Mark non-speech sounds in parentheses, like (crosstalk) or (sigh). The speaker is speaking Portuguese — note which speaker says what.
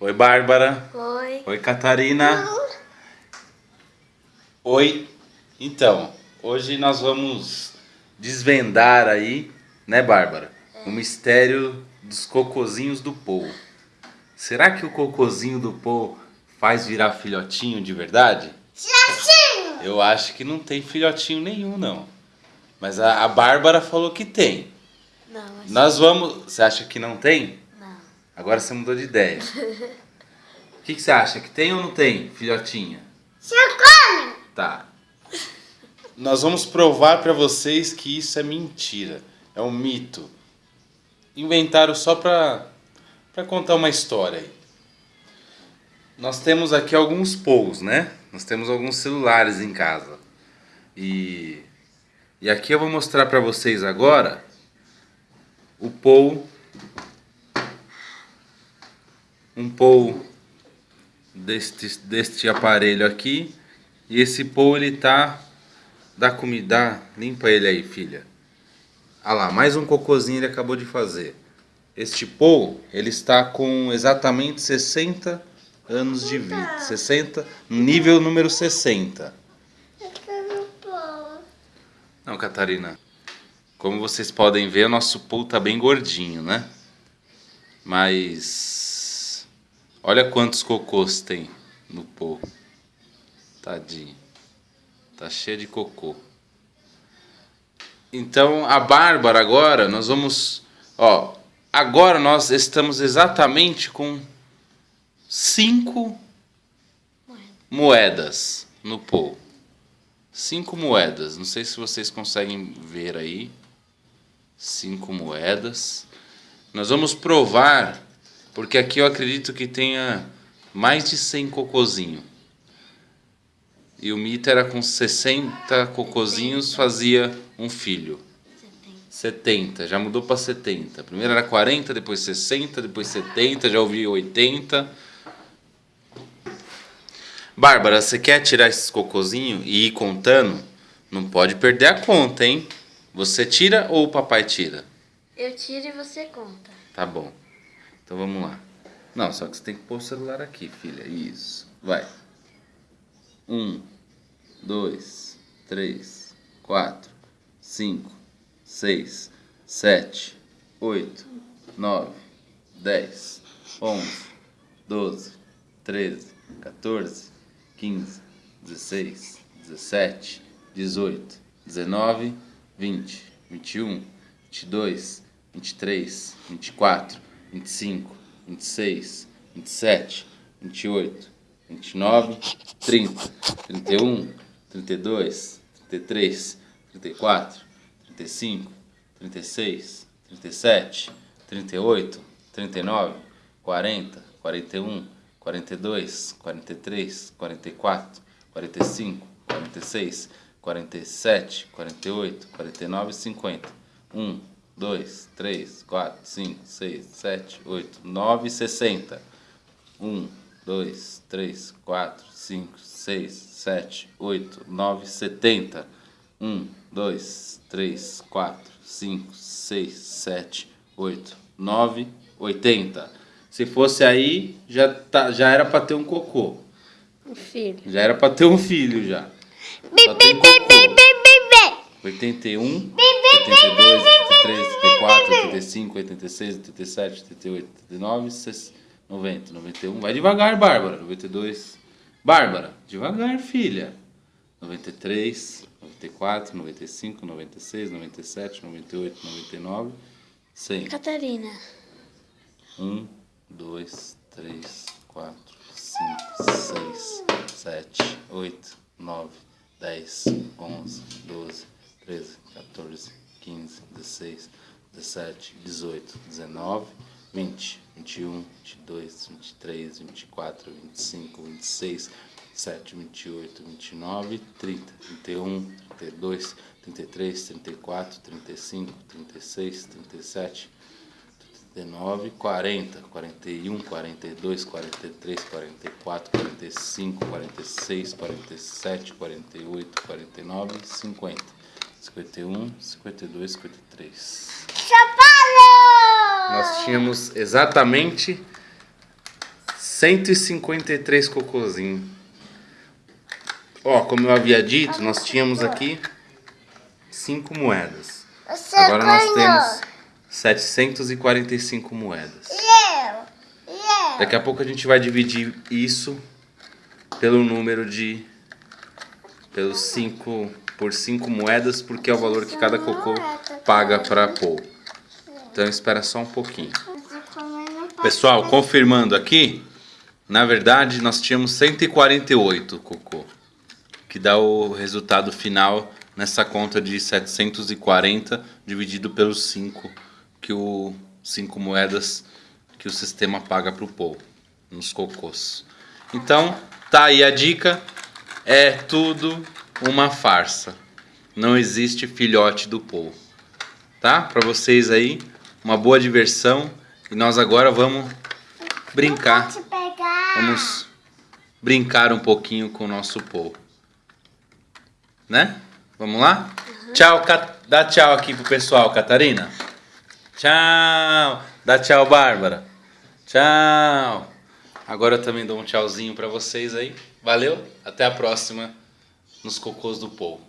Speaker 1: Oi, Bárbara. Oi. Oi, Catarina. Oi. Então, hoje nós vamos desvendar aí, né, Bárbara? É. O mistério dos cocozinhos do Pou. Será que o cocozinho do Pou faz virar filhotinho de verdade? Filhotinho! Eu acho que não tem filhotinho nenhum, não. Mas a, a Bárbara falou que tem.
Speaker 2: Não, acho. Nós
Speaker 1: vamos... Você acha que não tem? Agora você mudou de ideia. (laughs) O que, que, você acha? Que tem ou não tem, filhotinha? Você come! Tá. Nós vamos provar para vocês que isso é mentira. É um mito. Inventaram só para pra contar uma história aí. Nós temos aqui alguns pousos, né? Nós temos alguns celulares em casa. E, e aqui eu vou mostrar para vocês agora o pou um POU deste, deste aparelho aqui. E esse POU ele tá da comida. Limpa ele aí, filha. Ah lá, mais um cocôzinho ele acabou de fazer. Este POU, ele está com exatamente 60 anos de vida. 60, nível número 60. Não, Catarina. Como vocês podem ver, o nosso POU tá bem gordinho, né? Mas Olha quantos cocôs tem no pô. Tadinho. Tá cheio de cocô. Então, a Bárbara agora, nós vamos... Ó, agora nós estamos exatamente com cinco Moeda. moedas no pô. Cinco moedas. Não sei se vocês conseguem ver aí. Cinco moedas. Nós vamos provar porque aqui eu acredito que tenha mais de 100 cocôzinhos. E o Mita era com 60 cocozinhos, fazia um filho. 70, já mudou para 70. Primeiro era 40, depois 60, depois 70, já ouvi 80. Bárbara, você quer tirar esses cocôzinhos e ir contando? Não pode perder a conta, hein? Você tira ou o papai tira? Eu tiro e você conta. Tá bom. Então vamos lá. Não, só que você tem que pôr o celular aqui, filha. Isso. Vai. Um, dois, três, quatro, cinco, seis, sete, oito, nove, dez, onze, doze, treze, quatorze, quinze, dezesseis, dezessete, dezoito, dezenove, vinte, vinte e um, vinte e dois, vinte e três, vinte e quatro. 25, 26, 27, 28, 29, 30, 31, 32, 33, 34, 35, 36, 37, 38, 39, 40, 41, 42, 43, 44, 45, 46, 47, 48, 49, 50. 1. 2, 3, 4, 5, 6, 7, 8, 9, 60. 1, 2, 3, 4, 5, 6, 7, 8, 9, 70. 1, 2, 3, 4, 5, 6, 7, 8, 9, 80. Se fosse aí, já, tá, já era pra ter um cocô. Um filho. Já era pra ter um filho já. Bi, bi, bi, bi, bi, bi, bi. 81. Bi, bi. 82, 83, 84, 85, 86, 87, 88, 89, 90, 91. Vai devagar, Bárbara. 92. Bárbara, devagar, filha. 93, 94, 95, 96, 97, 98, 99, 100. Catarina. 1, 2, 3, 4, 5, 6, 7, 8, 9, 10, 11, 12, 13, 14, 15, 16, 17, 18, 19, 20, 21, 22, 23, 24, 25, 26, 27, 28, 29, 30, 31, 32, 33, 34, 35, 36, 37, 39, 40, 41, 42, 43, 44, 45, 46, 47, 48, 49, 50. 51, 52, 53. Chapalo! Nós tínhamos exatamente 153 cocôzinhos. Ó, como eu havia dito, nós tínhamos aqui 5 moedas. Agora nós temos 745 moedas. Eu, eu. Daqui a pouco a gente vai dividir isso pelo número de... pelos 5... Cinco por 5 moedas, porque é o valor que cada cocô paga para pôr. Então espera só um pouquinho. Pessoal, confirmando aqui, na verdade nós tínhamos 148 cocô, que dá o resultado final nessa conta de 740 dividido pelos 5 que o 5 moedas que o sistema paga para o povo nos cocôs. Então, tá aí a dica. É tudo uma farsa. Não existe filhote do Paul. Tá? Para vocês aí, uma boa diversão. E nós agora vamos brincar. Vamos brincar um pouquinho com o nosso Paul. Né? Vamos lá? Uhum. Tchau, dá tchau aqui pro pessoal, Catarina. Tchau. Dá tchau, Bárbara. Tchau. Agora eu também dou um tchauzinho para vocês aí. Valeu, até a próxima nos cocôs do povo.